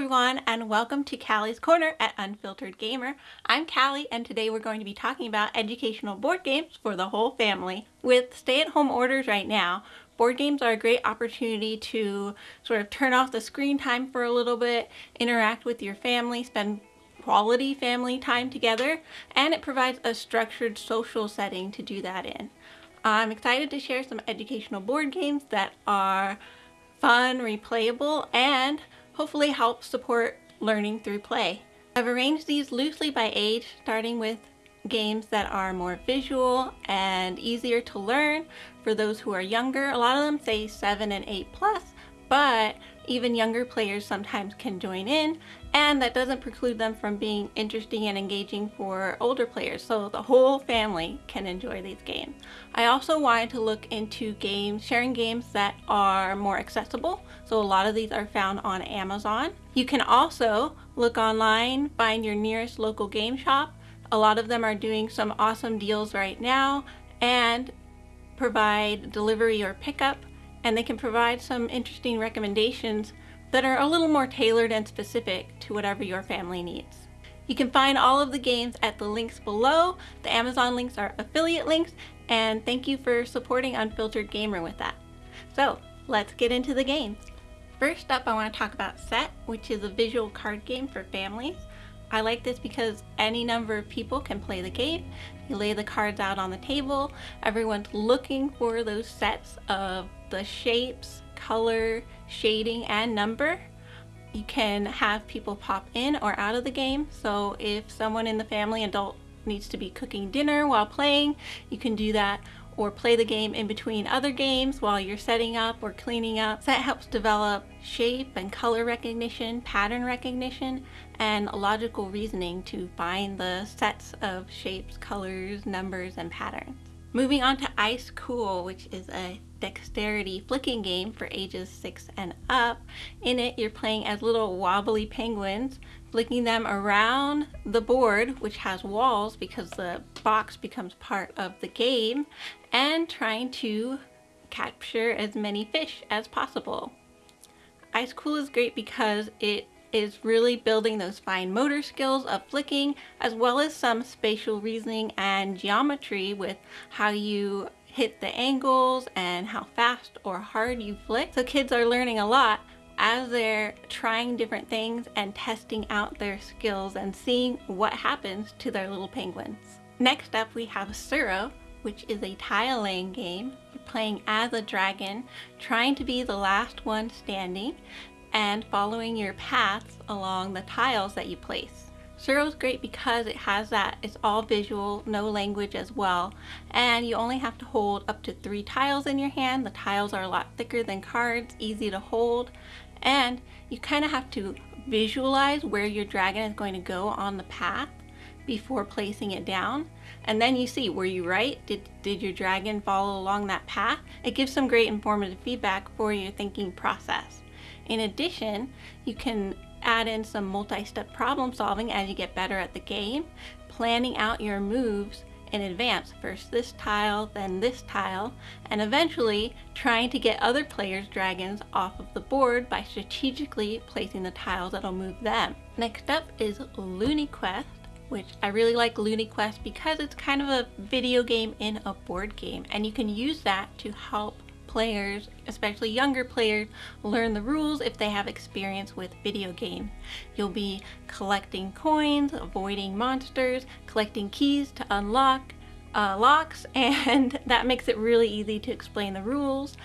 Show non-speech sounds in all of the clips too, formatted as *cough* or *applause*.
everyone and welcome to Callie's Corner at Unfiltered Gamer. I'm Callie and today we're going to be talking about educational board games for the whole family. With stay-at-home orders right now, board games are a great opportunity to sort of turn off the screen time for a little bit, interact with your family, spend quality family time together, and it provides a structured social setting to do that in. I'm excited to share some educational board games that are fun, replayable, and hopefully help support learning through play. I've arranged these loosely by age, starting with games that are more visual and easier to learn for those who are younger. A lot of them say 7 and 8 plus, but even younger players sometimes can join in and that doesn't preclude them from being interesting and engaging for older players so the whole family can enjoy these games. I also wanted to look into games, sharing games that are more accessible so a lot of these are found on Amazon. You can also look online, find your nearest local game shop. A lot of them are doing some awesome deals right now and provide delivery or pickup and they can provide some interesting recommendations that are a little more tailored and specific to whatever your family needs. You can find all of the games at the links below. The Amazon links are affiliate links and thank you for supporting Unfiltered Gamer with that. So let's get into the games. First up I want to talk about Set, which is a visual card game for families. I like this because any number of people can play the game. You lay the cards out on the table, everyone's looking for those sets of the shapes, color, shading, and number. You can have people pop in or out of the game. So if someone in the family adult needs to be cooking dinner while playing, you can do that or play the game in between other games while you're setting up or cleaning up. So that helps develop shape and color recognition, pattern recognition, and logical reasoning to find the sets of shapes, colors, numbers, and patterns. Moving on to Ice Cool, which is a dexterity flicking game for ages 6 and up. In it, you're playing as little wobbly penguins, flicking them around the board, which has walls because the box becomes part of the game, and trying to capture as many fish as possible. Ice Cool is great because it is really building those fine motor skills of flicking as well as some spatial reasoning and geometry with how you hit the angles and how fast or hard you flick. So kids are learning a lot as they're trying different things and testing out their skills and seeing what happens to their little penguins. Next up we have Tsuro, which is a tile laying game. You're playing as a dragon, trying to be the last one standing and following your paths along the tiles that you place. Is great because it has that, it's all visual, no language as well, and you only have to hold up to three tiles in your hand. The tiles are a lot thicker than cards, easy to hold, and you kind of have to visualize where your dragon is going to go on the path before placing it down. And then you see, were you right? Did, did your dragon follow along that path? It gives some great informative feedback for your thinking process. In addition, you can add in some multi-step problem solving as you get better at the game, planning out your moves in advance. First this tile, then this tile, and eventually trying to get other players' dragons off of the board by strategically placing the tiles that'll move them. Next up is Loony Quest, which I really like Loony Quest because it's kind of a video game in a board game, and you can use that to help players, especially younger players, learn the rules if they have experience with video games. You'll be collecting coins, avoiding monsters, collecting keys to unlock uh, locks, *laughs* and that makes it really easy to explain the rules.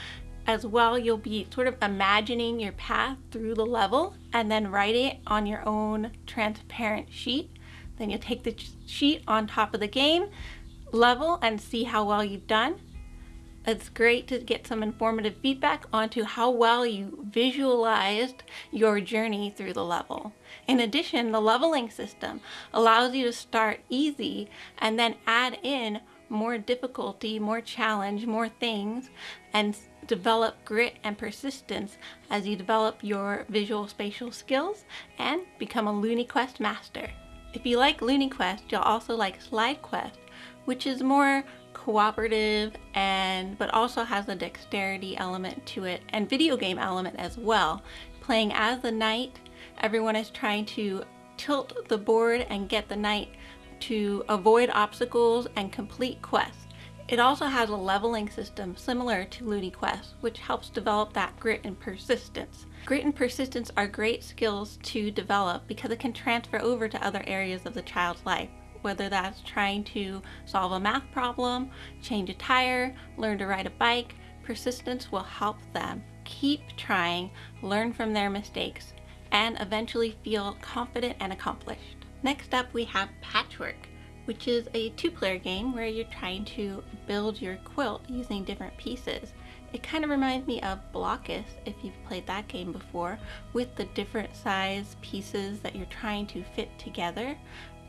As well, you'll be sort of imagining your path through the level and then write it on your own transparent sheet. Then you'll take the sheet on top of the game level and see how well you've done. It's great to get some informative feedback onto how well you visualized your journey through the level. In addition, the leveling system allows you to start easy and then add in more difficulty, more challenge, more things, and develop grit and persistence as you develop your visual spatial skills and become a Loony Quest master. If you like Loony Quest, you'll also like Slide Quest, which is more cooperative and but also has a dexterity element to it and video game element as well. Playing as the knight, everyone is trying to tilt the board and get the knight to avoid obstacles and complete quests. It also has a leveling system similar to Loony Quest, which helps develop that grit and persistence. Grit and persistence are great skills to develop because it can transfer over to other areas of the child's life, whether that's trying to solve a math problem, change a tire, learn to ride a bike, persistence will help them keep trying, learn from their mistakes, and eventually feel confident and accomplished. Next up we have Patchwork which is a two-player game where you're trying to build your quilt using different pieces. It kind of reminds me of Blokus, if you've played that game before, with the different size pieces that you're trying to fit together.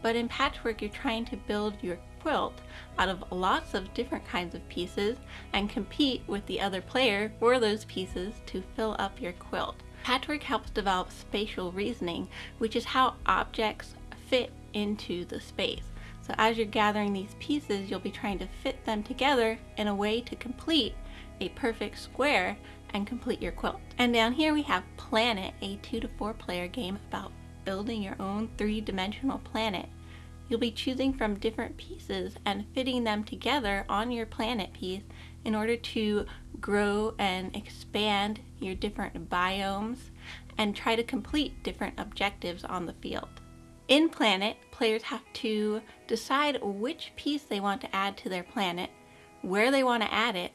But in Patchwork, you're trying to build your quilt out of lots of different kinds of pieces and compete with the other player for those pieces to fill up your quilt. Patchwork helps develop spatial reasoning, which is how objects fit into the space. So as you're gathering these pieces, you'll be trying to fit them together in a way to complete a perfect square and complete your quilt. And down here we have Planet, a two to four player game about building your own three-dimensional planet. You'll be choosing from different pieces and fitting them together on your planet piece in order to grow and expand your different biomes and try to complete different objectives on the field. In Planet, players have to decide which piece they want to add to their planet, where they want to add it,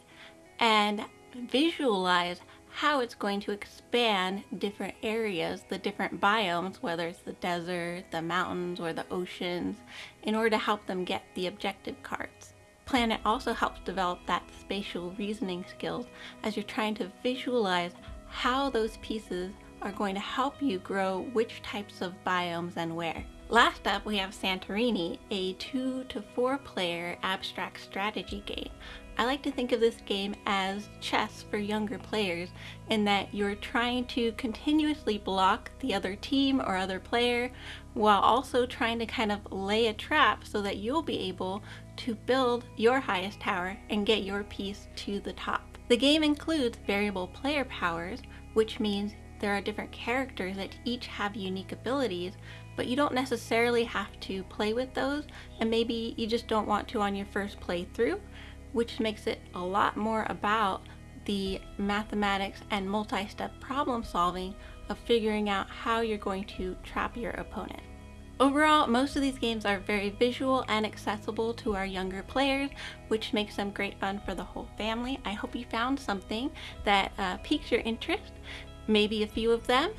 and visualize how it's going to expand different areas, the different biomes, whether it's the desert, the mountains, or the oceans, in order to help them get the objective cards. Planet also helps develop that spatial reasoning skills as you're trying to visualize how those pieces are going to help you grow which types of biomes and where. Last up we have Santorini, a two to four player abstract strategy game. I like to think of this game as chess for younger players in that you're trying to continuously block the other team or other player while also trying to kind of lay a trap so that you'll be able to build your highest tower and get your piece to the top. The game includes variable player powers, which means there are different characters that each have unique abilities, but you don't necessarily have to play with those, and maybe you just don't want to on your first playthrough, which makes it a lot more about the mathematics and multi-step problem solving of figuring out how you're going to trap your opponent. Overall, most of these games are very visual and accessible to our younger players, which makes them great fun for the whole family. I hope you found something that uh, piques your interest maybe a few of them,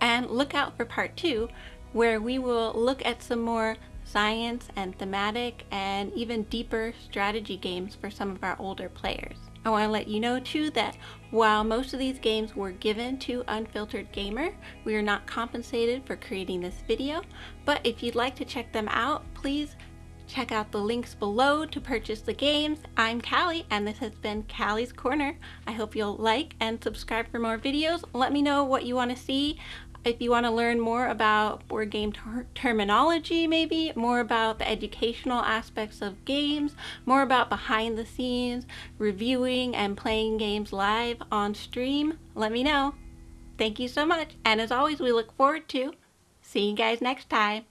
and look out for part two, where we will look at some more science and thematic and even deeper strategy games for some of our older players. I want to let you know too that while most of these games were given to Unfiltered Gamer, we are not compensated for creating this video, but if you'd like to check them out, please Check out the links below to purchase the games. I'm Callie and this has been Callie's Corner. I hope you'll like and subscribe for more videos. Let me know what you want to see. If you want to learn more about board game ter terminology maybe, more about the educational aspects of games, more about behind the scenes, reviewing and playing games live on stream, let me know. Thank you so much and as always we look forward to seeing you guys next time.